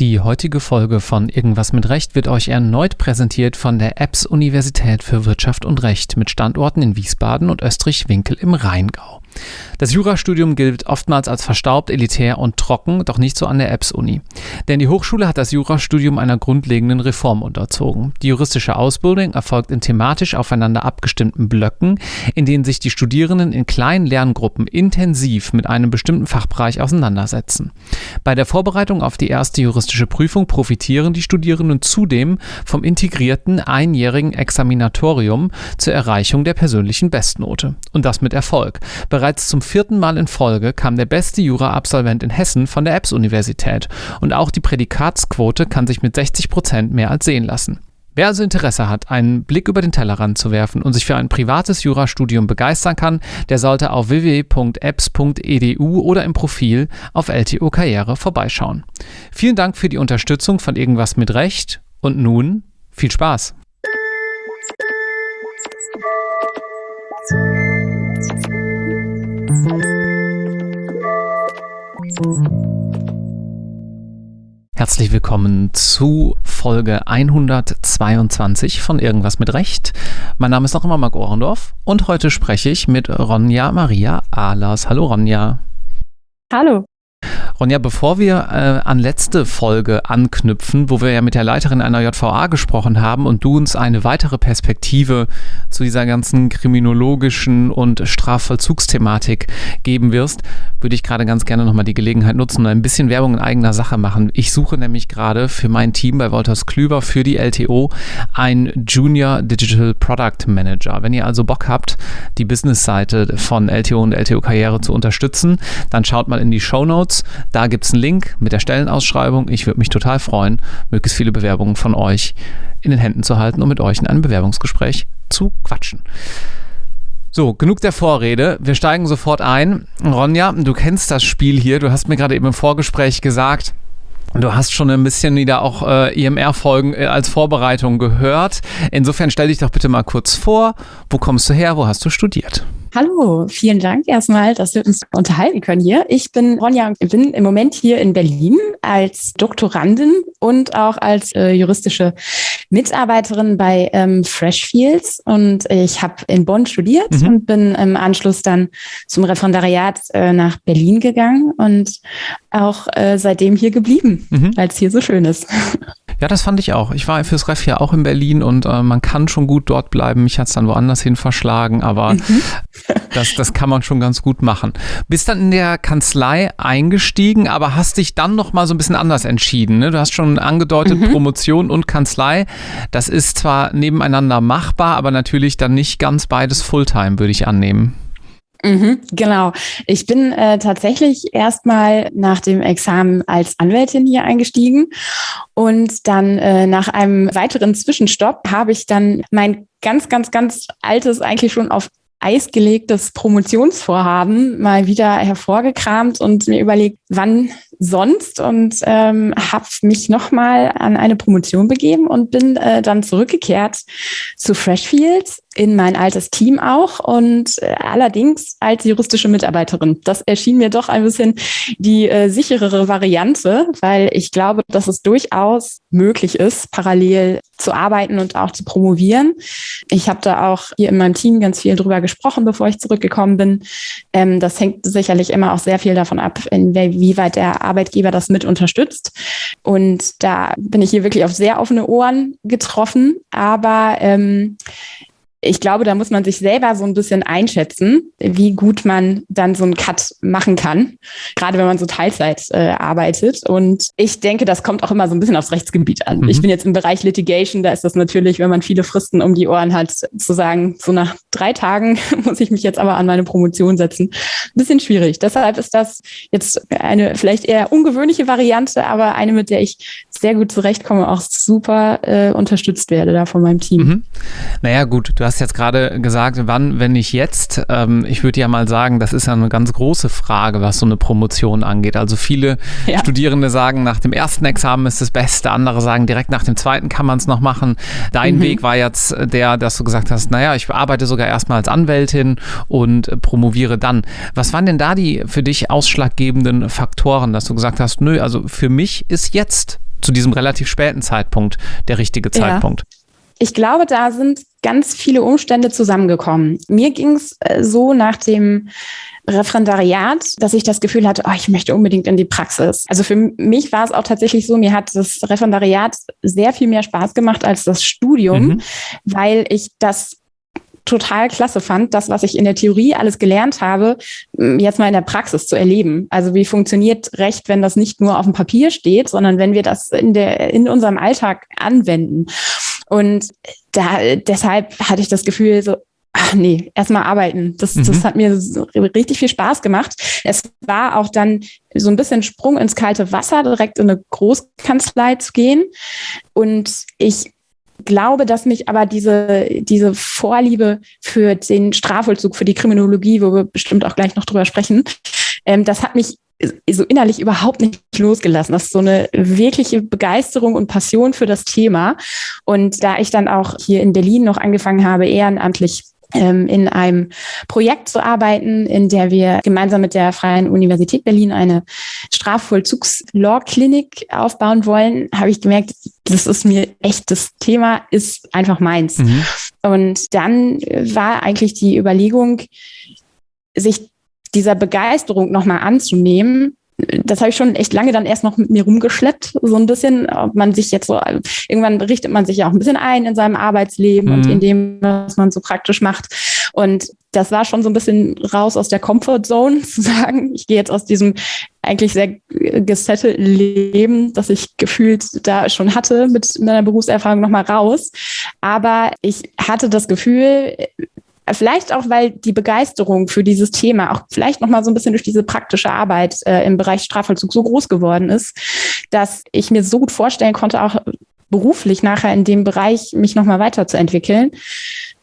Die heutige Folge von Irgendwas mit Recht wird euch erneut präsentiert von der EBS Universität für Wirtschaft und Recht mit Standorten in Wiesbaden und Österreich-Winkel im Rheingau. Das Jurastudium gilt oftmals als verstaubt, elitär und trocken, doch nicht so an der EBS-Uni. Denn die Hochschule hat das Jurastudium einer grundlegenden Reform unterzogen. Die juristische Ausbildung erfolgt in thematisch aufeinander abgestimmten Blöcken, in denen sich die Studierenden in kleinen Lerngruppen intensiv mit einem bestimmten Fachbereich auseinandersetzen. Bei der Vorbereitung auf die erste juristische Prüfung profitieren die Studierenden zudem vom integrierten einjährigen Examinatorium zur Erreichung der persönlichen Bestnote. Und das mit Erfolg. Bereits zum vierten Mal in Folge kam der beste Jura-Absolvent in Hessen von der EBS-Universität und auch die Prädikatsquote kann sich mit 60 Prozent mehr als sehen lassen. Wer also Interesse hat, einen Blick über den Tellerrand zu werfen und sich für ein privates Jurastudium begeistern kann, der sollte auf www.apps.edu oder im Profil auf LTO Karriere vorbeischauen. Vielen Dank für die Unterstützung von Irgendwas mit Recht und nun viel Spaß! Herzlich willkommen zu Folge 122 von Irgendwas mit Recht. Mein Name ist noch immer Marc Ohrendorf und heute spreche ich mit Ronja Maria Ahlers. Hallo Ronja. Hallo. Ronja, bevor wir äh, an letzte Folge anknüpfen, wo wir ja mit der Leiterin einer JVA gesprochen haben und du uns eine weitere Perspektive zu dieser ganzen kriminologischen und Strafvollzugsthematik geben wirst, würde ich gerade ganz gerne nochmal die Gelegenheit nutzen und ein bisschen Werbung in eigener Sache machen. Ich suche nämlich gerade für mein Team bei Wolters Klüver für die LTO ein Junior Digital Product Manager. Wenn ihr also Bock habt, die Business-Seite von LTO und LTO Karriere zu unterstützen, dann schaut mal in die Show Notes. Da gibt es einen Link mit der Stellenausschreibung. Ich würde mich total freuen, möglichst viele Bewerbungen von euch in den Händen zu halten und mit euch in einem Bewerbungsgespräch zu quatschen. So, genug der Vorrede. Wir steigen sofort ein. Ronja, du kennst das Spiel hier. Du hast mir gerade eben im Vorgespräch gesagt, Du hast schon ein bisschen wieder auch äh, IMR-Folgen e äh, als Vorbereitung gehört. Insofern stell dich doch bitte mal kurz vor. Wo kommst du her? Wo hast du studiert? Hallo, vielen Dank erstmal, dass wir uns unterhalten können hier. Ich bin Ronja und bin im Moment hier in Berlin als Doktorandin und auch als äh, juristische Mitarbeiterin bei ähm, Freshfields. Und ich habe in Bonn studiert mhm. und bin im Anschluss dann zum Referendariat äh, nach Berlin gegangen und auch äh, seitdem hier geblieben, mhm. weil es hier so schön ist. Ja, das fand ich auch. Ich war fürs Ref ja auch in Berlin und äh, man kann schon gut dort bleiben. Mich hat es dann woanders hin verschlagen, aber mhm. das, das kann man schon ganz gut machen. Bist dann in der Kanzlei eingestiegen, aber hast dich dann noch mal so ein bisschen anders entschieden. Ne? Du hast schon angedeutet, mhm. Promotion und Kanzlei. Das ist zwar nebeneinander machbar, aber natürlich dann nicht ganz beides Fulltime, würde ich annehmen. Mhm, genau. Ich bin äh, tatsächlich erstmal nach dem Examen als Anwältin hier eingestiegen und dann äh, nach einem weiteren Zwischenstopp habe ich dann mein ganz, ganz, ganz altes, eigentlich schon auf Eis gelegtes Promotionsvorhaben mal wieder hervorgekramt und mir überlegt, wann sonst und ähm, habe mich nochmal an eine Promotion begeben und bin äh, dann zurückgekehrt zu Freshfields in mein altes Team auch und äh, allerdings als juristische Mitarbeiterin. Das erschien mir doch ein bisschen die äh, sicherere Variante, weil ich glaube, dass es durchaus möglich ist, parallel zu arbeiten und auch zu promovieren. Ich habe da auch hier in meinem Team ganz viel drüber gesprochen, bevor ich zurückgekommen bin. Ähm, das hängt sicherlich immer auch sehr viel davon ab, inwieweit der Arbeitgeber das mit unterstützt. Und da bin ich hier wirklich auf sehr offene Ohren getroffen. Aber ähm, ich glaube, da muss man sich selber so ein bisschen einschätzen, wie gut man dann so einen Cut machen kann, gerade wenn man so Teilzeit äh, arbeitet. Und ich denke, das kommt auch immer so ein bisschen aufs Rechtsgebiet an. Mhm. Ich bin jetzt im Bereich Litigation, da ist das natürlich, wenn man viele Fristen um die Ohren hat, zu sagen, so nach drei Tagen muss ich mich jetzt aber an meine Promotion setzen. Ein bisschen schwierig. Deshalb ist das jetzt eine vielleicht eher ungewöhnliche Variante, aber eine, mit der ich sehr gut zurechtkomme, auch super äh, unterstützt werde da von meinem Team. Mhm. Naja, gut, du hast jetzt gerade gesagt, wann, wenn nicht jetzt. Ähm, ich würde ja mal sagen, das ist ja eine ganz große Frage, was so eine Promotion angeht. Also viele ja. Studierende sagen, nach dem ersten Examen ist das Beste, andere sagen, direkt nach dem zweiten kann man es noch machen. Dein mhm. Weg war jetzt der, dass du gesagt hast, naja, ich arbeite sogar erstmal als Anwältin und promoviere dann. Was waren denn da die für dich ausschlaggebenden Faktoren, dass du gesagt hast, nö, also für mich ist jetzt zu diesem relativ späten Zeitpunkt der richtige Zeitpunkt? Ja. Ich glaube, da sind ganz viele Umstände zusammengekommen. Mir ging es äh, so nach dem Referendariat, dass ich das Gefühl hatte, oh, ich möchte unbedingt in die Praxis. Also für mich war es auch tatsächlich so, mir hat das Referendariat sehr viel mehr Spaß gemacht als das Studium, mhm. weil ich das total klasse fand, das, was ich in der Theorie alles gelernt habe, jetzt mal in der Praxis zu erleben. Also wie funktioniert Recht, wenn das nicht nur auf dem Papier steht, sondern wenn wir das in der, in unserem Alltag anwenden. Und da, deshalb hatte ich das Gefühl, so, ach nee, erstmal arbeiten. Das, mhm. das hat mir so richtig viel Spaß gemacht. Es war auch dann so ein bisschen Sprung ins kalte Wasser, direkt in eine Großkanzlei zu gehen. Und ich glaube, dass mich aber diese, diese Vorliebe für den Strafvollzug, für die Kriminologie, wo wir bestimmt auch gleich noch drüber sprechen, ähm, das hat mich so innerlich überhaupt nicht losgelassen. Das ist so eine wirkliche Begeisterung und Passion für das Thema. Und da ich dann auch hier in Berlin noch angefangen habe, ehrenamtlich in einem Projekt zu arbeiten, in der wir gemeinsam mit der Freien Universität Berlin eine Strafvollzugs-Law-Klinik aufbauen wollen, habe ich gemerkt, das ist mir echt, das Thema ist einfach meins. Mhm. Und dann war eigentlich die Überlegung, sich dieser Begeisterung nochmal anzunehmen, das habe ich schon echt lange dann erst noch mit mir rumgeschleppt, so ein bisschen, ob man sich jetzt so, irgendwann richtet man sich ja auch ein bisschen ein in seinem Arbeitsleben mhm. und in dem, was man so praktisch macht. Und das war schon so ein bisschen raus aus der Comfortzone zu sagen, ich gehe jetzt aus diesem eigentlich sehr gesettelten Leben, das ich gefühlt da schon hatte mit meiner Berufserfahrung nochmal raus. Aber ich hatte das Gefühl, Vielleicht auch, weil die Begeisterung für dieses Thema auch vielleicht noch mal so ein bisschen durch diese praktische Arbeit äh, im Bereich Strafvollzug so groß geworden ist, dass ich mir so gut vorstellen konnte, auch beruflich nachher in dem Bereich mich noch mal weiterzuentwickeln,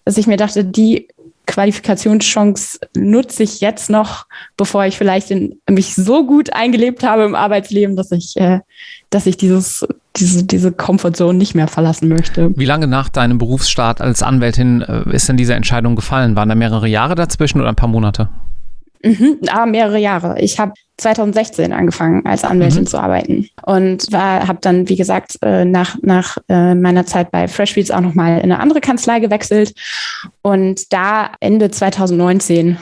dass ich mir dachte, die Qualifikationschance nutze ich jetzt noch, bevor ich vielleicht in, mich so gut eingelebt habe im Arbeitsleben, dass ich, äh, dass ich dieses, diese, diese Comfortzone nicht mehr verlassen möchte. Wie lange nach deinem Berufsstart als Anwältin äh, ist denn diese Entscheidung gefallen? Waren da mehrere Jahre dazwischen oder ein paar Monate? Mhm, ah, mehrere Jahre. Ich habe 2016 angefangen, als Anwältin mhm. zu arbeiten und habe dann, wie gesagt, äh, nach, nach äh, meiner Zeit bei Freshfields auch nochmal in eine andere Kanzlei gewechselt. Und da Ende 2019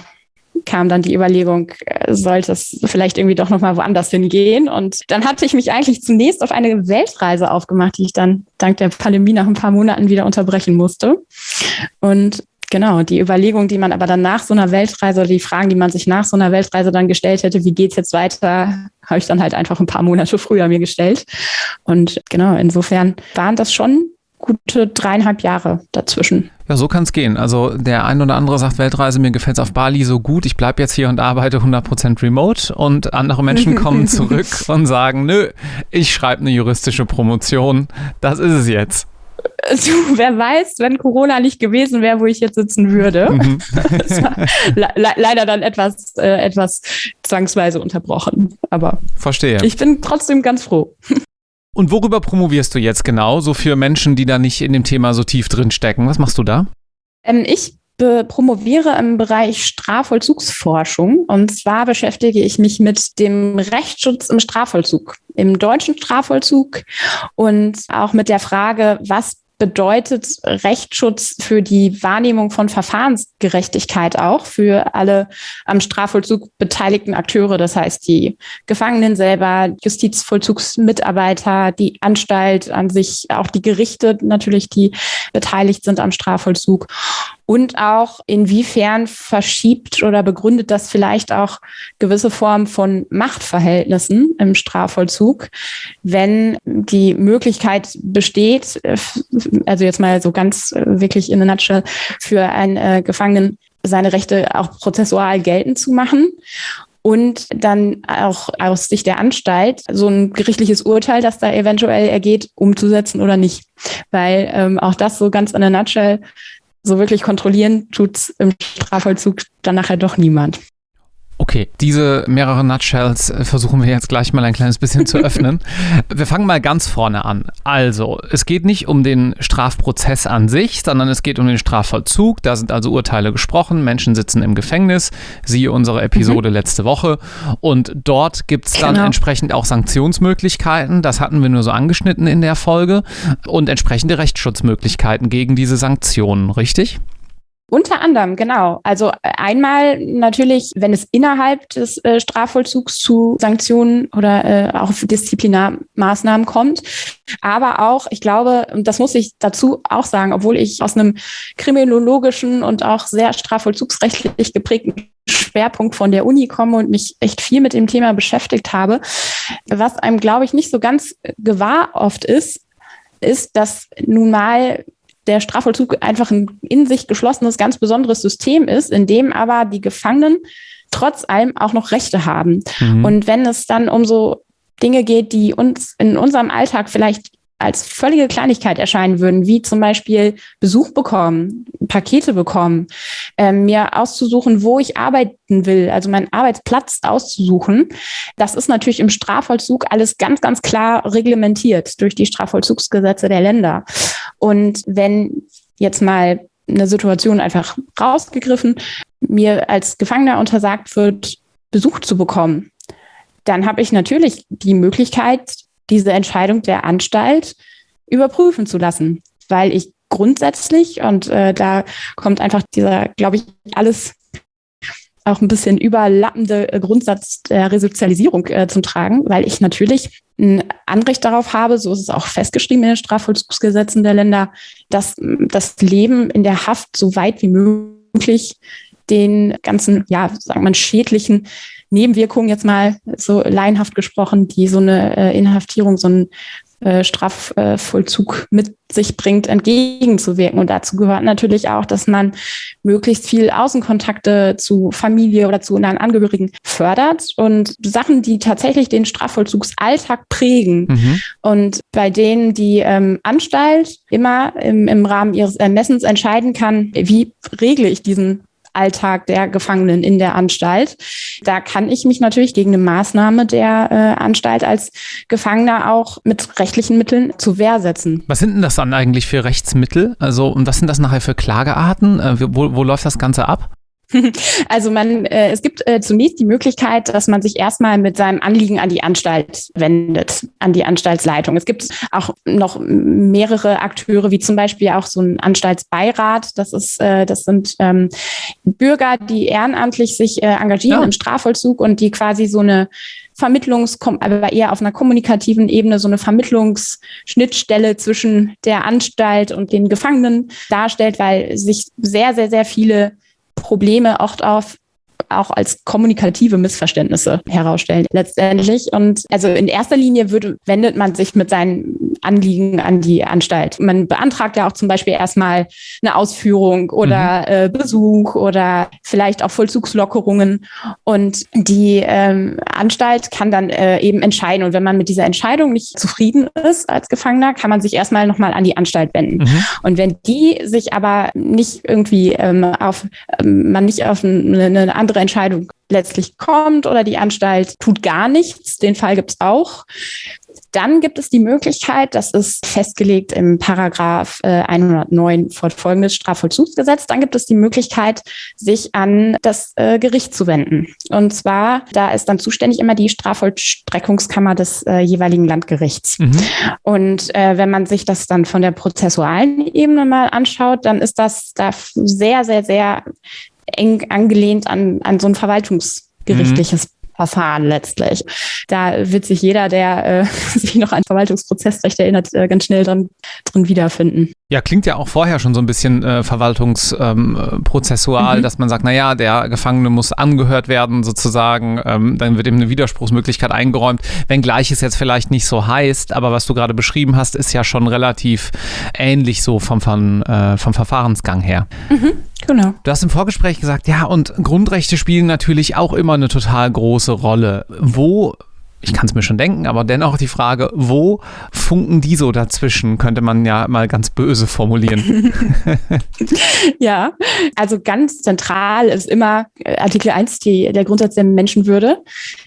kam dann die Überlegung, äh, sollte es vielleicht irgendwie doch nochmal woanders hingehen. Und dann hatte ich mich eigentlich zunächst auf eine Weltreise aufgemacht, die ich dann dank der Pandemie nach ein paar Monaten wieder unterbrechen musste. Und Genau, die Überlegung, die man aber dann nach so einer Weltreise oder die Fragen, die man sich nach so einer Weltreise dann gestellt hätte, wie geht's jetzt weiter, habe ich dann halt einfach ein paar Monate früher mir gestellt. Und genau, insofern waren das schon gute dreieinhalb Jahre dazwischen. Ja, so kann es gehen. Also der ein oder andere sagt, Weltreise, mir gefällt es auf Bali so gut, ich bleibe jetzt hier und arbeite 100% remote und andere Menschen kommen zurück und sagen, nö, ich schreibe eine juristische Promotion, das ist es jetzt. Du, wer weiß, wenn Corona nicht gewesen wäre, wo ich jetzt sitzen würde. Mhm. le leider dann etwas, äh, etwas zwangsweise unterbrochen. Aber verstehe. Ich bin trotzdem ganz froh. Und worüber promovierst du jetzt genau, so für Menschen, die da nicht in dem Thema so tief drin stecken? Was machst du da? Ähm, ich promoviere im Bereich Strafvollzugsforschung. Und zwar beschäftige ich mich mit dem Rechtsschutz im Strafvollzug, im deutschen Strafvollzug und auch mit der Frage, was bedeutet Rechtsschutz für die Wahrnehmung von Verfahrensgerechtigkeit auch für alle am Strafvollzug beteiligten Akteure, das heißt die Gefangenen selber, Justizvollzugsmitarbeiter, die Anstalt an sich, auch die Gerichte natürlich, die beteiligt sind am Strafvollzug und auch inwiefern verschiebt oder begründet das vielleicht auch gewisse Formen von Machtverhältnissen im Strafvollzug, wenn die Möglichkeit besteht, äh, also jetzt mal so ganz äh, wirklich in a nutshell, für einen äh, Gefangenen seine Rechte auch prozessual geltend zu machen und dann auch aus Sicht der Anstalt so ein gerichtliches Urteil, das da eventuell ergeht, umzusetzen oder nicht. Weil ähm, auch das so ganz in a nutshell so wirklich kontrollieren tut's im Strafvollzug dann nachher doch niemand. Okay, diese mehreren Nutshells äh, versuchen wir jetzt gleich mal ein kleines bisschen zu öffnen. Wir fangen mal ganz vorne an. Also, es geht nicht um den Strafprozess an sich, sondern es geht um den Strafvollzug. Da sind also Urteile gesprochen, Menschen sitzen im Gefängnis, siehe unsere Episode mhm. letzte Woche. Und dort gibt es dann genau. entsprechend auch Sanktionsmöglichkeiten. Das hatten wir nur so angeschnitten in der Folge. Und entsprechende Rechtsschutzmöglichkeiten gegen diese Sanktionen, richtig? Unter anderem, genau. Also äh, einmal natürlich, wenn es innerhalb des äh, Strafvollzugs zu Sanktionen oder äh, auch Disziplinarmaßnahmen kommt. Aber auch, ich glaube, und das muss ich dazu auch sagen, obwohl ich aus einem kriminologischen und auch sehr strafvollzugsrechtlich geprägten Schwerpunkt von der Uni komme und mich echt viel mit dem Thema beschäftigt habe, was einem, glaube ich, nicht so ganz gewahr oft ist, ist, dass nun mal der Strafvollzug einfach ein in sich geschlossenes, ganz besonderes System ist, in dem aber die Gefangenen trotz allem auch noch Rechte haben. Mhm. Und wenn es dann um so Dinge geht, die uns in unserem Alltag vielleicht als völlige Kleinigkeit erscheinen würden, wie zum Beispiel Besuch bekommen, Pakete bekommen, äh, mir auszusuchen, wo ich arbeiten will, also meinen Arbeitsplatz auszusuchen. Das ist natürlich im Strafvollzug alles ganz, ganz klar reglementiert durch die Strafvollzugsgesetze der Länder. Und wenn jetzt mal eine Situation einfach rausgegriffen, mir als Gefangener untersagt wird, Besuch zu bekommen, dann habe ich natürlich die Möglichkeit, diese Entscheidung der Anstalt überprüfen zu lassen, weil ich grundsätzlich, und äh, da kommt einfach dieser, glaube ich, alles auch ein bisschen überlappende äh, Grundsatz der Resozialisierung äh, zum Tragen, weil ich natürlich ein Anrecht darauf habe, so ist es auch festgeschrieben in den Strafvollzugsgesetzen der Länder, dass das Leben in der Haft so weit wie möglich den ganzen, ja, sagen wir mal, schädlichen Nebenwirkungen jetzt mal so laienhaft gesprochen, die so eine äh, Inhaftierung, so ein äh, Strafvollzug mit sich bringt, entgegenzuwirken. Und dazu gehört natürlich auch, dass man möglichst viel Außenkontakte zu Familie oder zu nahen Angehörigen fördert und Sachen, die tatsächlich den Strafvollzugsalltag prägen mhm. und bei denen die ähm, Anstalt immer im, im Rahmen ihres Ermessens entscheiden kann, wie regle ich diesen Alltag der Gefangenen in der Anstalt. Da kann ich mich natürlich gegen eine Maßnahme der äh, Anstalt als Gefangener auch mit rechtlichen Mitteln zu Wehr setzen. Was sind denn das dann eigentlich für Rechtsmittel? Also, und was sind das nachher für Klagearten? Äh, wo, wo läuft das Ganze ab? Also man, äh, es gibt äh, zunächst die Möglichkeit, dass man sich erstmal mit seinem Anliegen an die Anstalt wendet, an die Anstaltsleitung. Es gibt auch noch mehrere Akteure, wie zum Beispiel auch so ein Anstaltsbeirat. Das ist, äh, das sind ähm, Bürger, die ehrenamtlich sich äh, engagieren ja. im Strafvollzug und die quasi so eine Vermittlungs, aber eher auf einer kommunikativen Ebene so eine Vermittlungsschnittstelle zwischen der Anstalt und den Gefangenen darstellt, weil sich sehr, sehr, sehr viele Probleme oft auf auch als kommunikative Missverständnisse herausstellen letztendlich. Und also in erster Linie würde, wendet man sich mit seinen Anliegen an die Anstalt. Man beantragt ja auch zum Beispiel erstmal eine Ausführung oder mhm. äh, Besuch oder vielleicht auch Vollzugslockerungen. Und die ähm, Anstalt kann dann äh, eben entscheiden. Und wenn man mit dieser Entscheidung nicht zufrieden ist als Gefangener, kann man sich erstmal nochmal an die Anstalt wenden. Mhm. Und wenn die sich aber nicht irgendwie ähm, auf, ähm, man nicht auf eine, eine andere Entscheidung letztlich kommt oder die Anstalt tut gar nichts, den Fall gibt es auch, dann gibt es die Möglichkeit, das ist festgelegt im Paragraph äh, 109 fortfolgendes Strafvollzugsgesetz, dann gibt es die Möglichkeit, sich an das äh, Gericht zu wenden. Und zwar, da ist dann zuständig immer die Strafvollstreckungskammer des äh, jeweiligen Landgerichts. Mhm. Und äh, wenn man sich das dann von der prozessualen Ebene mal anschaut, dann ist das da sehr, sehr, sehr eng angelehnt an, an so ein verwaltungsgerichtliches mhm. Verfahren letztlich. Da wird sich jeder, der äh, sich noch an Verwaltungsprozessrecht erinnert, äh, ganz schnell drin, drin wiederfinden. Ja, klingt ja auch vorher schon so ein bisschen äh, verwaltungsprozessual, ähm, mhm. dass man sagt, naja, der Gefangene muss angehört werden sozusagen, ähm, dann wird ihm eine Widerspruchsmöglichkeit eingeräumt, wenngleich es jetzt vielleicht nicht so heißt, aber was du gerade beschrieben hast, ist ja schon relativ ähnlich so vom, vom, äh, vom Verfahrensgang her. Mhm. Genau. Du hast im Vorgespräch gesagt, ja, und Grundrechte spielen natürlich auch immer eine total große Rolle. Wo ich kann es mir schon denken, aber dennoch die Frage, wo funken die so dazwischen, könnte man ja mal ganz böse formulieren. ja, also ganz zentral ist immer äh, Artikel 1 die, der Grundsatz der Menschenwürde,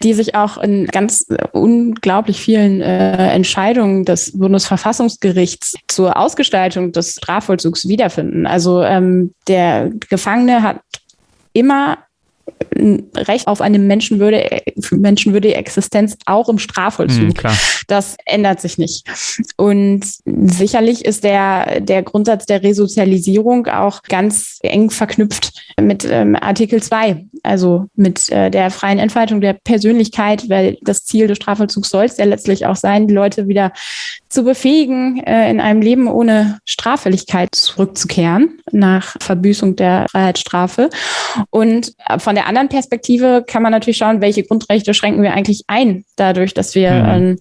die sich auch in ganz unglaublich vielen äh, Entscheidungen des Bundesverfassungsgerichts zur Ausgestaltung des Strafvollzugs wiederfinden. Also ähm, der Gefangene hat immer ein Recht auf eine menschenwürdige, menschenwürdige Existenz auch im Strafvollzug. Mhm, das ändert sich nicht. Und sicherlich ist der, der Grundsatz der Resozialisierung auch ganz eng verknüpft mit ähm, Artikel 2, also mit äh, der freien Entfaltung der Persönlichkeit, weil das Ziel des Strafvollzugs soll es ja letztlich auch sein, die Leute wieder zu befähigen, äh, in einem Leben ohne Straffälligkeit zurückzukehren nach Verbüßung der Freiheitsstrafe. Und von der anderen Perspektive kann man natürlich schauen, welche Grundrechte schränken wir eigentlich ein, dadurch, dass wir mhm. äh,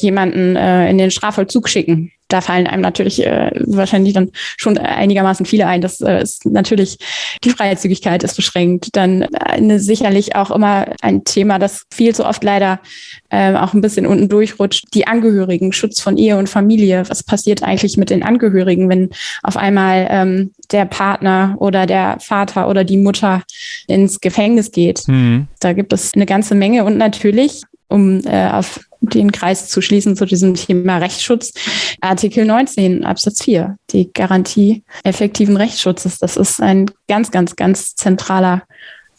jemanden äh, in den Strafvollzug schicken da fallen einem natürlich äh, wahrscheinlich dann schon einigermaßen viele ein. Das äh, ist natürlich die Freizügigkeit ist beschränkt. Dann äh, sicherlich auch immer ein Thema, das viel zu oft leider äh, auch ein bisschen unten durchrutscht. Die Angehörigen, Schutz von Ehe und Familie. Was passiert eigentlich mit den Angehörigen, wenn auf einmal ähm, der Partner oder der Vater oder die Mutter ins Gefängnis geht? Mhm. Da gibt es eine ganze Menge und natürlich um äh, auf den Kreis zu schließen zu diesem Thema Rechtsschutz. Artikel 19 Absatz 4, die Garantie effektiven Rechtsschutzes. Das ist ein ganz, ganz, ganz zentraler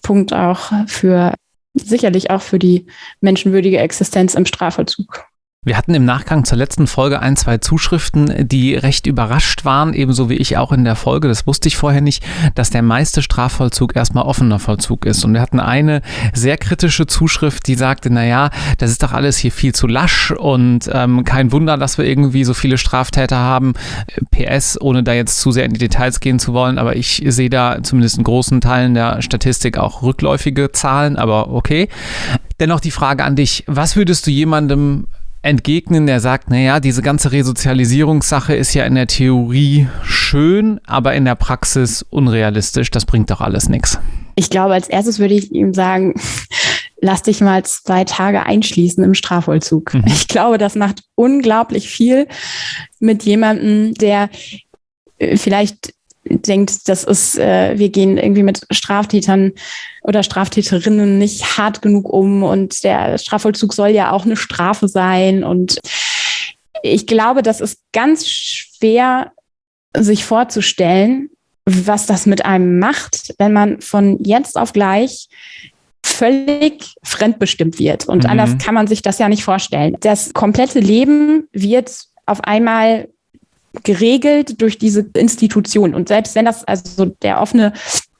Punkt auch für sicherlich auch für die menschenwürdige Existenz im Strafvollzug. Wir hatten im Nachgang zur letzten Folge ein, zwei Zuschriften, die recht überrascht waren, ebenso wie ich auch in der Folge, das wusste ich vorher nicht, dass der meiste Strafvollzug erstmal offener Vollzug ist. Und wir hatten eine sehr kritische Zuschrift, die sagte, naja, das ist doch alles hier viel zu lasch und ähm, kein Wunder, dass wir irgendwie so viele Straftäter haben. PS, ohne da jetzt zu sehr in die Details gehen zu wollen, aber ich sehe da zumindest in großen Teilen der Statistik auch rückläufige Zahlen, aber okay. Dennoch die Frage an dich, was würdest du jemandem entgegnen, der sagt, naja, diese ganze Resozialisierungssache ist ja in der Theorie schön, aber in der Praxis unrealistisch. Das bringt doch alles nichts. Ich glaube, als erstes würde ich ihm sagen, lass dich mal zwei Tage einschließen im Strafvollzug. Mhm. Ich glaube, das macht unglaublich viel mit jemandem, der äh, vielleicht denkt, das ist, äh, wir gehen irgendwie mit Straftätern oder Straftäterinnen nicht hart genug um und der Strafvollzug soll ja auch eine Strafe sein. Und ich glaube, das ist ganz schwer, sich vorzustellen, was das mit einem macht, wenn man von jetzt auf gleich völlig fremdbestimmt wird. Und mhm. anders kann man sich das ja nicht vorstellen. Das komplette Leben wird auf einmal geregelt durch diese Institution. Und selbst wenn das also der offene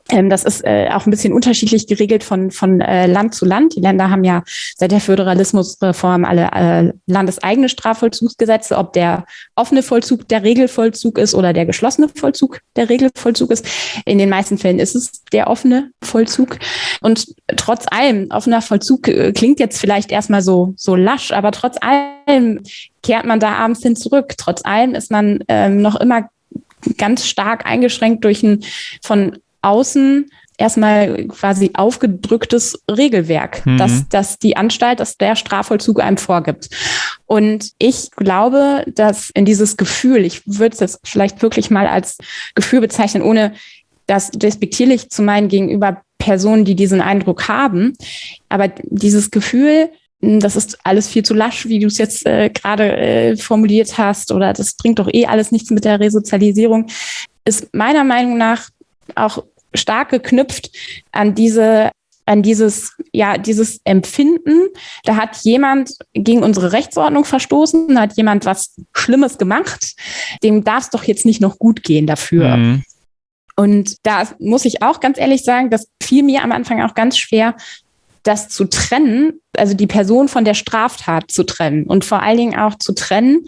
das ist äh, auch ein bisschen unterschiedlich geregelt von, von äh, Land zu Land. Die Länder haben ja seit der Föderalismusreform alle äh, landeseigene Strafvollzugsgesetze, ob der offene Vollzug der Regelvollzug ist oder der geschlossene Vollzug der Regelvollzug ist. In den meisten Fällen ist es der offene Vollzug. Und trotz allem, offener Vollzug äh, klingt jetzt vielleicht erstmal so, so lasch, aber trotz allem kehrt man da abends hin zurück. Trotz allem ist man ähm, noch immer ganz stark eingeschränkt durch ein von außen erstmal quasi aufgedrücktes Regelwerk, mhm. dass, dass die Anstalt, dass der Strafvollzug einem vorgibt. Und ich glaube, dass in dieses Gefühl, ich würde es jetzt vielleicht wirklich mal als Gefühl bezeichnen, ohne das despektierlich zu meinen gegenüber Personen, die diesen Eindruck haben. Aber dieses Gefühl, hm, das ist alles viel zu lasch, wie du es jetzt äh, gerade äh, formuliert hast, oder das bringt doch eh alles nichts mit der Resozialisierung, ist meiner Meinung nach auch stark geknüpft an diese an dieses, ja, dieses Empfinden, da hat jemand gegen unsere Rechtsordnung verstoßen, da hat jemand was Schlimmes gemacht, dem darf es doch jetzt nicht noch gut gehen dafür. Mhm. Und da muss ich auch ganz ehrlich sagen, das fiel mir am Anfang auch ganz schwer, das zu trennen, also die Person von der Straftat zu trennen und vor allen Dingen auch zu trennen,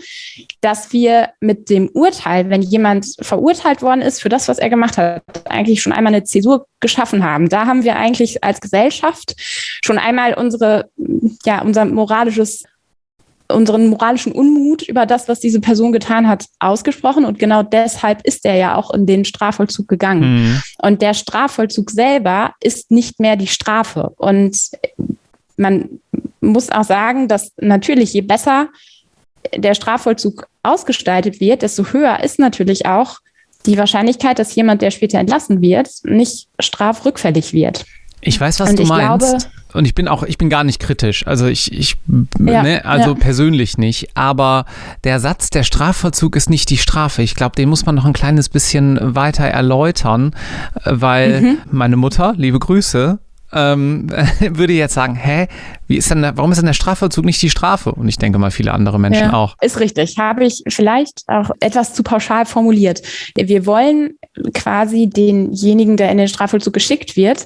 dass wir mit dem Urteil, wenn jemand verurteilt worden ist für das, was er gemacht hat, eigentlich schon einmal eine Zäsur geschaffen haben. Da haben wir eigentlich als Gesellschaft schon einmal unsere, ja, unser moralisches unseren moralischen Unmut über das, was diese Person getan hat, ausgesprochen. Und genau deshalb ist er ja auch in den Strafvollzug gegangen. Mhm. Und der Strafvollzug selber ist nicht mehr die Strafe. Und man muss auch sagen, dass natürlich je besser der Strafvollzug ausgestaltet wird, desto höher ist natürlich auch die Wahrscheinlichkeit, dass jemand, der später entlassen wird, nicht strafrückfällig wird. Ich weiß, was Und du meinst. Glaube, und ich bin auch, ich bin gar nicht kritisch. Also ich, ich ja, ne, also ja. persönlich nicht. Aber der Satz, der Strafvollzug ist nicht die Strafe. Ich glaube, den muss man noch ein kleines bisschen weiter erläutern, weil mhm. meine Mutter, liebe Grüße, ähm, würde jetzt sagen, hä, wie ist denn warum ist denn der Strafvollzug nicht die Strafe? Und ich denke mal, viele andere Menschen ja, auch. Ist richtig. Habe ich vielleicht auch etwas zu pauschal formuliert. Wir wollen quasi denjenigen, der in den Strafvollzug geschickt wird,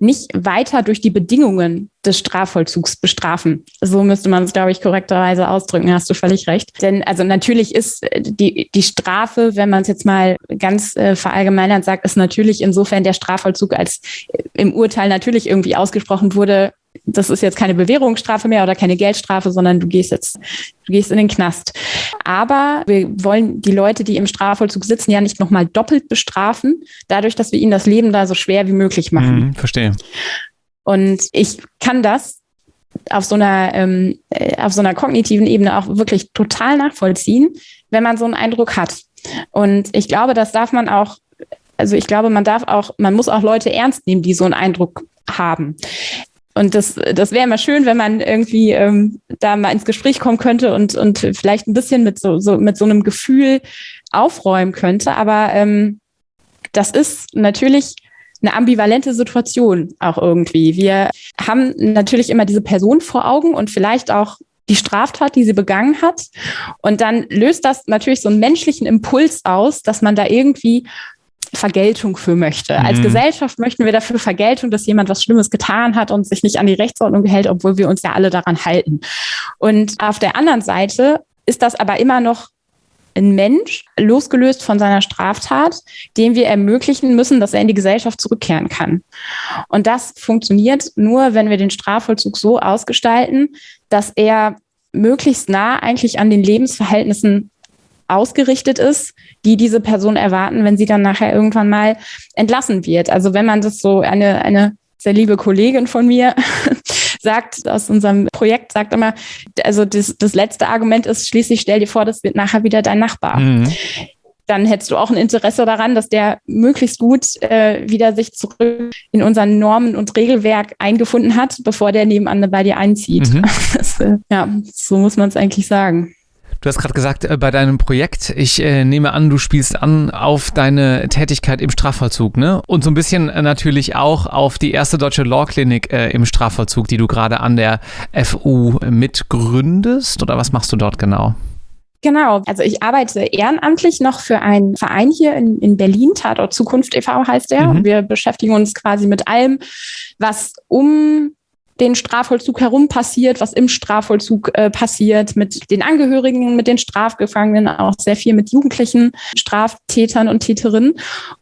nicht weiter durch die Bedingungen des Strafvollzugs bestrafen. So müsste man es, glaube ich, korrekterweise ausdrücken. Hast du völlig recht. Denn also natürlich ist äh, die, die Strafe, wenn man es jetzt mal ganz äh, verallgemeinert sagt, ist natürlich insofern der Strafvollzug als äh, im Urteil natürlich irgendwie ausgesprochen wurde, das ist jetzt keine Bewährungsstrafe mehr oder keine Geldstrafe, sondern du gehst jetzt, du gehst in den Knast. Aber wir wollen die Leute, die im Strafvollzug sitzen, ja nicht nochmal doppelt bestrafen, dadurch, dass wir ihnen das Leben da so schwer wie möglich machen. Mhm, verstehe. Und ich kann das auf so einer, ähm, äh, auf so einer kognitiven Ebene auch wirklich total nachvollziehen, wenn man so einen Eindruck hat. Und ich glaube, das darf man auch also ich glaube, man darf auch, man muss auch Leute ernst nehmen, die so einen Eindruck haben. Und das, das wäre immer schön, wenn man irgendwie ähm, da mal ins Gespräch kommen könnte und, und vielleicht ein bisschen mit so, so, mit so einem Gefühl aufräumen könnte. Aber ähm, das ist natürlich eine ambivalente Situation auch irgendwie. Wir haben natürlich immer diese Person vor Augen und vielleicht auch die Straftat, die sie begangen hat. Und dann löst das natürlich so einen menschlichen Impuls aus, dass man da irgendwie Vergeltung für möchte. Mhm. Als Gesellschaft möchten wir dafür Vergeltung, dass jemand was Schlimmes getan hat und sich nicht an die Rechtsordnung hält, obwohl wir uns ja alle daran halten. Und auf der anderen Seite ist das aber immer noch ein Mensch, losgelöst von seiner Straftat, dem wir ermöglichen müssen, dass er in die Gesellschaft zurückkehren kann. Und das funktioniert nur, wenn wir den Strafvollzug so ausgestalten, dass er möglichst nah eigentlich an den Lebensverhältnissen ausgerichtet ist, die diese Person erwarten, wenn sie dann nachher irgendwann mal entlassen wird. Also wenn man das so eine, eine sehr liebe Kollegin von mir sagt aus unserem Projekt, sagt immer, also das, das letzte Argument ist schließlich, stell dir vor, das wird nachher wieder dein Nachbar. Mhm. Dann hättest du auch ein Interesse daran, dass der möglichst gut äh, wieder sich zurück in unseren Normen und Regelwerk eingefunden hat, bevor der nebenan bei dir einzieht. Mhm. Das, äh, ja, so muss man es eigentlich sagen. Du hast gerade gesagt, äh, bei deinem Projekt, ich äh, nehme an, du spielst an auf deine Tätigkeit im Strafvollzug, ne? Und so ein bisschen äh, natürlich auch auf die erste deutsche Law Clinic äh, im Strafvollzug, die du gerade an der FU mitgründest. Oder was machst du dort genau? Genau, also ich arbeite ehrenamtlich noch für einen Verein hier in, in Berlin, Tatort Zukunft e.V. heißt der. Mhm. Wir beschäftigen uns quasi mit allem, was um den Strafvollzug herum passiert, was im Strafvollzug äh, passiert, mit den Angehörigen, mit den Strafgefangenen, auch sehr viel mit jugendlichen Straftätern und Täterinnen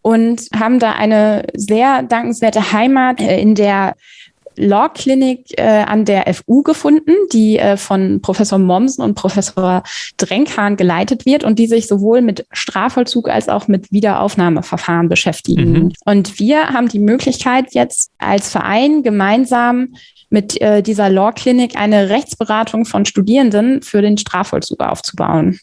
und haben da eine sehr dankenswerte Heimat äh, in der Law Clinic äh, an der FU gefunden, die äh, von Professor Mommsen und Professor Drenkhahn geleitet wird und die sich sowohl mit Strafvollzug als auch mit Wiederaufnahmeverfahren beschäftigen. Mhm. Und wir haben die Möglichkeit jetzt als Verein gemeinsam mit äh, dieser Law Clinic eine Rechtsberatung von Studierenden für den Strafvollzug aufzubauen.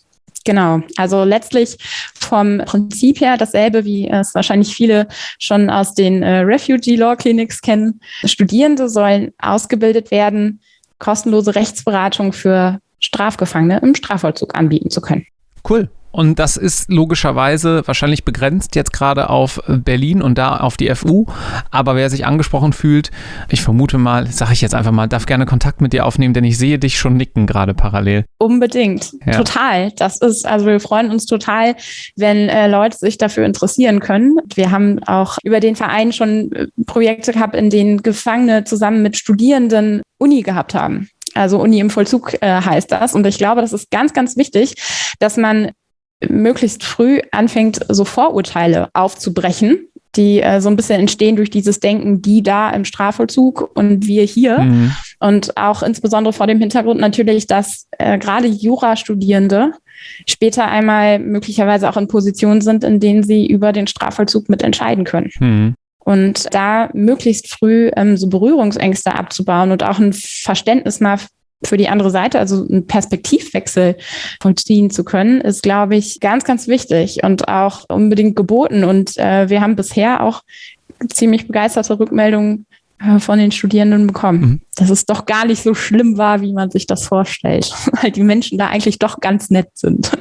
Genau, also letztlich vom Prinzip her dasselbe, wie es wahrscheinlich viele schon aus den äh, Refugee Law Clinics kennen. Studierende sollen ausgebildet werden, kostenlose Rechtsberatung für Strafgefangene im Strafvollzug anbieten zu können. Cool. Und das ist logischerweise wahrscheinlich begrenzt jetzt gerade auf Berlin und da auf die FU. Aber wer sich angesprochen fühlt, ich vermute mal, sage ich jetzt einfach mal, darf gerne Kontakt mit dir aufnehmen, denn ich sehe dich schon nicken gerade parallel. Unbedingt. Ja. Total. Das ist, also wir freuen uns total, wenn äh, Leute sich dafür interessieren können. Wir haben auch über den Verein schon äh, Projekte gehabt, in denen Gefangene zusammen mit Studierenden Uni gehabt haben. Also Uni im Vollzug äh, heißt das. Und ich glaube, das ist ganz, ganz wichtig, dass man möglichst früh anfängt, so Vorurteile aufzubrechen, die äh, so ein bisschen entstehen durch dieses Denken, die da im Strafvollzug und wir hier. Mhm. Und auch insbesondere vor dem Hintergrund natürlich, dass äh, gerade Jurastudierende später einmal möglicherweise auch in Positionen sind, in denen sie über den Strafvollzug mitentscheiden können. Mhm. Und da möglichst früh ähm, so Berührungsängste abzubauen und auch ein Verständnis mal für die andere Seite, also einen Perspektivwechsel vollziehen zu können, ist, glaube ich, ganz, ganz wichtig und auch unbedingt geboten. Und äh, wir haben bisher auch ziemlich begeisterte Rückmeldungen äh, von den Studierenden bekommen, mhm. Dass es doch gar nicht so schlimm war, wie man sich das vorstellt, weil die Menschen da eigentlich doch ganz nett sind.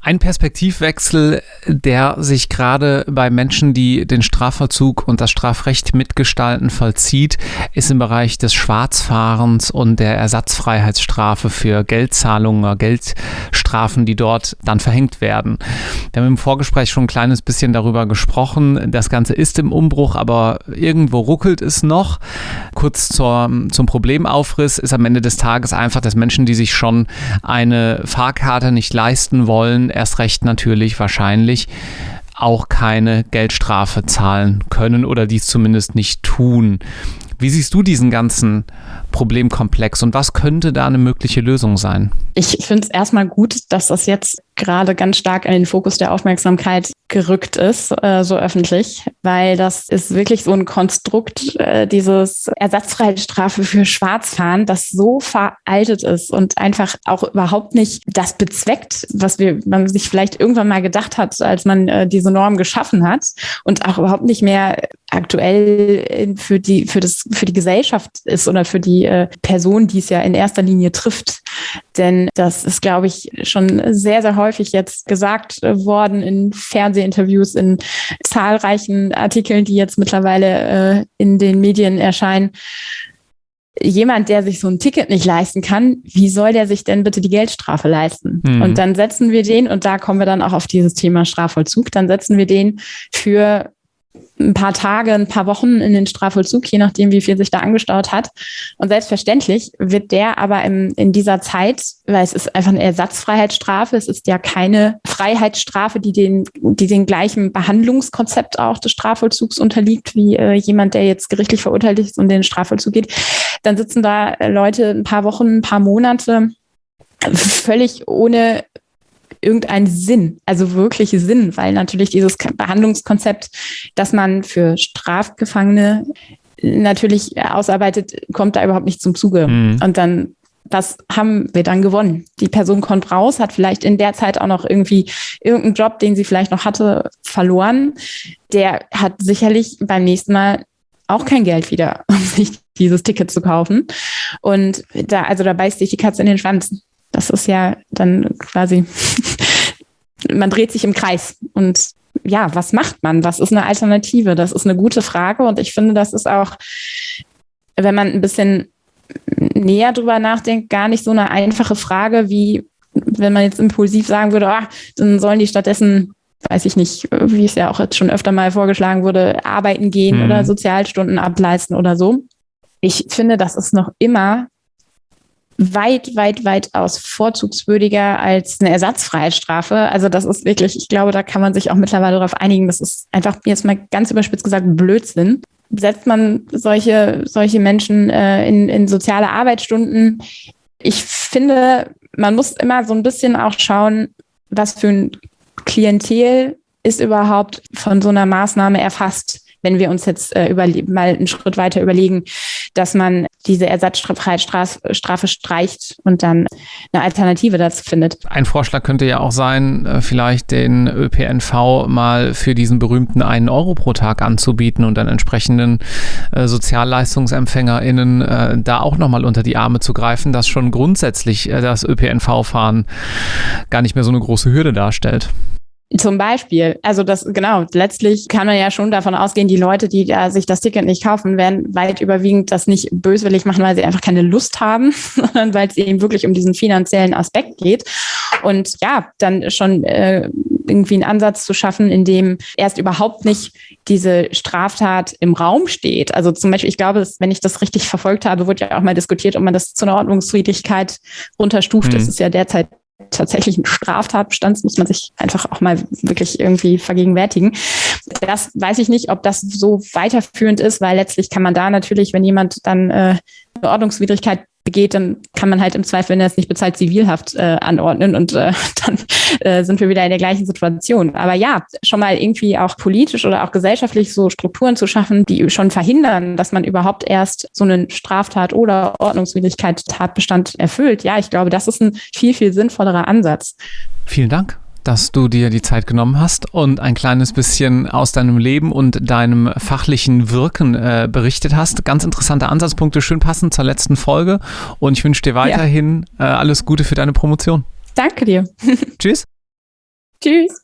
Ein Perspektivwechsel, der sich gerade bei Menschen, die den Strafvollzug und das Strafrecht mitgestalten, vollzieht, ist im Bereich des Schwarzfahrens und der Ersatzfreiheitsstrafe für Geldzahlungen oder Geldstrafen, die dort dann verhängt werden. Wir haben im Vorgespräch schon ein kleines bisschen darüber gesprochen. Das Ganze ist im Umbruch, aber irgendwo ruckelt es noch. Kurz zur, zum Problemaufriss ist am Ende des Tages einfach, dass Menschen, die sich schon eine Fahrkarte nicht leisten wollen, erst recht natürlich wahrscheinlich auch keine Geldstrafe zahlen können oder dies zumindest nicht tun. Wie siehst du diesen ganzen Problemkomplex und was könnte da eine mögliche Lösung sein? Ich finde es erstmal gut, dass das jetzt gerade ganz stark in den Fokus der Aufmerksamkeit gerückt ist, äh, so öffentlich, weil das ist wirklich so ein Konstrukt, äh, dieses Ersatzfreiheitsstrafe für Schwarzfahren, das so veraltet ist und einfach auch überhaupt nicht das bezweckt, was wir, man sich vielleicht irgendwann mal gedacht hat, als man äh, diese Norm geschaffen hat und auch überhaupt nicht mehr aktuell für die, für das, für die Gesellschaft ist oder für die äh, Person, die es ja in erster Linie trifft. Denn das ist, glaube ich, schon sehr, sehr häufig jetzt gesagt worden in Fernsehinterviews, in zahlreichen Artikeln, die jetzt mittlerweile äh, in den Medien erscheinen. Jemand, der sich so ein Ticket nicht leisten kann, wie soll der sich denn bitte die Geldstrafe leisten? Mhm. Und dann setzen wir den, und da kommen wir dann auch auf dieses Thema Strafvollzug, dann setzen wir den für ein paar Tage, ein paar Wochen in den Strafvollzug, je nachdem, wie viel sich da angestaut hat. Und selbstverständlich wird der aber im, in dieser Zeit, weil es ist einfach eine Ersatzfreiheitsstrafe, es ist ja keine Freiheitsstrafe, die den, die den gleichen Behandlungskonzept auch des Strafvollzugs unterliegt, wie äh, jemand, der jetzt gerichtlich verurteilt ist und in den Strafvollzug geht. Dann sitzen da Leute ein paar Wochen, ein paar Monate völlig ohne irgendeinen Sinn, also wirklich Sinn, weil natürlich dieses Behandlungskonzept, das man für Strafgefangene natürlich ausarbeitet, kommt da überhaupt nicht zum Zuge. Mhm. Und dann was haben wir dann gewonnen? Die Person kommt raus, hat vielleicht in der Zeit auch noch irgendwie irgendeinen Job, den sie vielleicht noch hatte, verloren. Der hat sicherlich beim nächsten Mal auch kein Geld wieder, um sich dieses Ticket zu kaufen. Und da, also da beißt sich die Katze in den Schwanz. Das ist ja dann quasi, man dreht sich im Kreis. Und ja, was macht man? Was ist eine Alternative? Das ist eine gute Frage. Und ich finde, das ist auch, wenn man ein bisschen näher drüber nachdenkt, gar nicht so eine einfache Frage, wie wenn man jetzt impulsiv sagen würde, ah, dann sollen die stattdessen weiß ich nicht, wie es ja auch jetzt schon öfter mal vorgeschlagen wurde, arbeiten gehen hm. oder Sozialstunden ableisten oder so. Ich finde, das ist noch immer weit, weit, weit aus vorzugswürdiger als eine Ersatzfreiheitsstrafe. Also das ist wirklich, ich glaube, da kann man sich auch mittlerweile darauf einigen. Das ist einfach jetzt mal ganz überspitzt gesagt Blödsinn. Setzt man solche, solche Menschen äh, in, in soziale Arbeitsstunden? Ich finde, man muss immer so ein bisschen auch schauen, was für ein Klientel ist überhaupt von so einer Maßnahme erfasst wenn wir uns jetzt äh, mal einen Schritt weiter überlegen, dass man diese Ersatzfreiheitsstrafe streicht und dann eine Alternative dazu findet. Ein Vorschlag könnte ja auch sein, äh, vielleicht den ÖPNV mal für diesen berühmten einen Euro pro Tag anzubieten und dann entsprechenden äh, SozialleistungsempfängerInnen äh, da auch nochmal unter die Arme zu greifen, dass schon grundsätzlich das ÖPNV-Fahren gar nicht mehr so eine große Hürde darstellt. Zum Beispiel, also das genau, letztlich kann man ja schon davon ausgehen, die Leute, die da sich das Ticket nicht kaufen, werden weit überwiegend das nicht böswillig machen, weil sie einfach keine Lust haben, sondern weil es eben wirklich um diesen finanziellen Aspekt geht. Und ja, dann schon äh, irgendwie einen Ansatz zu schaffen, in dem erst überhaupt nicht diese Straftat im Raum steht. Also zum Beispiel, ich glaube, wenn ich das richtig verfolgt habe, wurde ja auch mal diskutiert, ob man das zu einer Ordnungswidrigkeit runterstuft. Mhm. Das ist ja derzeit tatsächlichen Straftatbestands muss man sich einfach auch mal wirklich irgendwie vergegenwärtigen. Das weiß ich nicht, ob das so weiterführend ist, weil letztlich kann man da natürlich, wenn jemand dann äh, eine Ordnungswidrigkeit begeht, dann kann man halt im Zweifel, wenn er es nicht bezahlt, Zivilhaft äh, anordnen und äh, dann äh, sind wir wieder in der gleichen Situation. Aber ja, schon mal irgendwie auch politisch oder auch gesellschaftlich so Strukturen zu schaffen, die schon verhindern, dass man überhaupt erst so einen Straftat oder Ordnungswidrigkeit Tatbestand erfüllt. Ja, ich glaube, das ist ein viel, viel sinnvollerer Ansatz. Vielen Dank dass du dir die Zeit genommen hast und ein kleines bisschen aus deinem Leben und deinem fachlichen Wirken äh, berichtet hast. Ganz interessante Ansatzpunkte, schön passend zur letzten Folge. Und ich wünsche dir weiterhin ja. äh, alles Gute für deine Promotion. Danke dir. Tschüss. Tschüss.